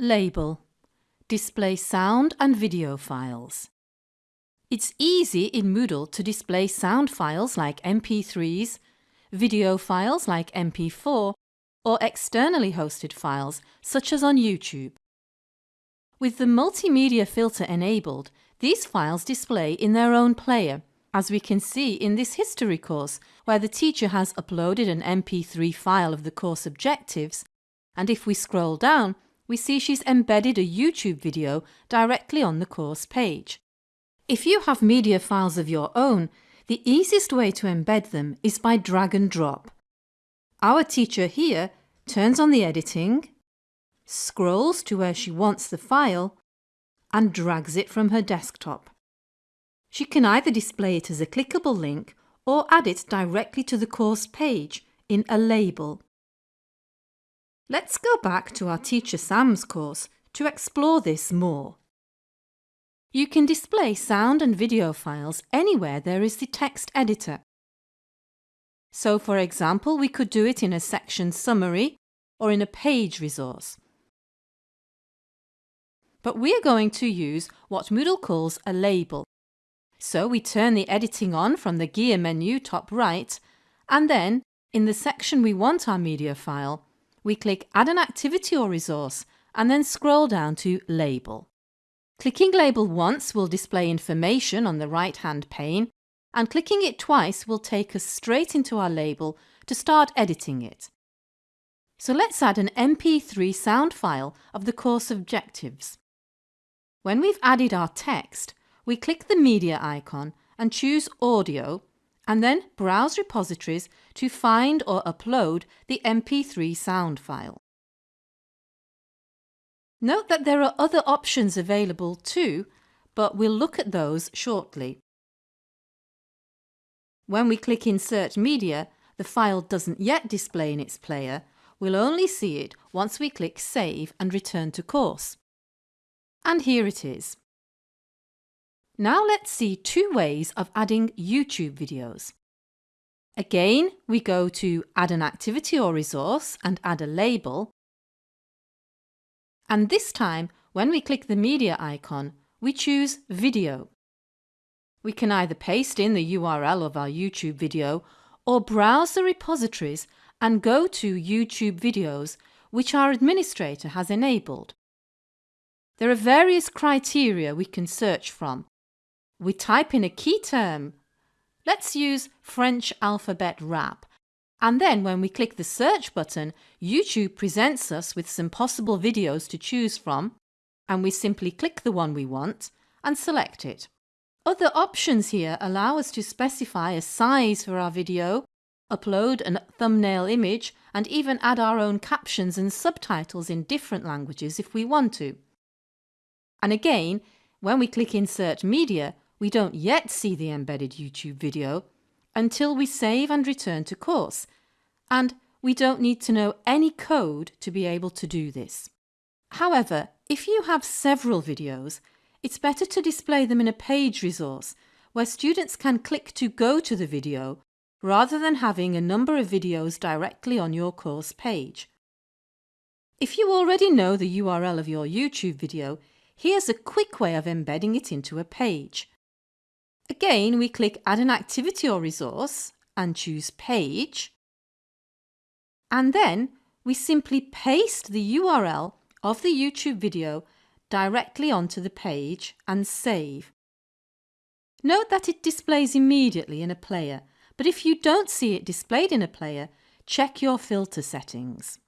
Label Display sound and video files. It's easy in Moodle to display sound files like MP3s, video files like MP4 or externally hosted files such as on YouTube. With the multimedia filter enabled, these files display in their own player, as we can see in this history course where the teacher has uploaded an MP3 file of the course objectives and if we scroll down we see she's embedded a YouTube video directly on the course page. If you have media files of your own, the easiest way to embed them is by drag and drop. Our teacher here turns on the editing, scrolls to where she wants the file and drags it from her desktop. She can either display it as a clickable link or add it directly to the course page in a label. Let's go back to our Teacher Sam's course to explore this more. You can display sound and video files anywhere there is the text editor. So for example, we could do it in a section summary or in a page resource. But we are going to use what Moodle calls a label. So we turn the editing on from the gear menu top right and then in the section we want our media file, we click Add an activity or resource and then scroll down to Label. Clicking Label once will display information on the right-hand pane and clicking it twice will take us straight into our label to start editing it. So let's add an MP3 sound file of the course objectives. When we've added our text, we click the media icon and choose Audio and then browse repositories to find or upload the MP3 sound file. Note that there are other options available too, but we'll look at those shortly. When we click Insert Media, the file doesn't yet display in its player, we'll only see it once we click Save and return to course. And here it is. Now let's see two ways of adding YouTube videos. Again, we go to Add an activity or resource and add a label. And this time, when we click the media icon, we choose Video. We can either paste in the URL of our YouTube video or browse the repositories and go to YouTube videos which our administrator has enabled. There are various criteria we can search from we type in a key term. Let's use French alphabet rap. And then when we click the search button, YouTube presents us with some possible videos to choose from and we simply click the one we want and select it. Other options here allow us to specify a size for our video, upload a thumbnail image and even add our own captions and subtitles in different languages if we want to. And again, when we click Insert Media, we don't yet see the embedded YouTube video until we save and return to course, and we don't need to know any code to be able to do this. However, if you have several videos, it's better to display them in a page resource where students can click to go to the video rather than having a number of videos directly on your course page. If you already know the URL of your YouTube video, here's a quick way of embedding it into a page. Again, we click Add an activity or resource and choose Page. And then we simply paste the URL of the YouTube video directly onto the page and save. Note that it displays immediately in a player, but if you don't see it displayed in a player, check your filter settings.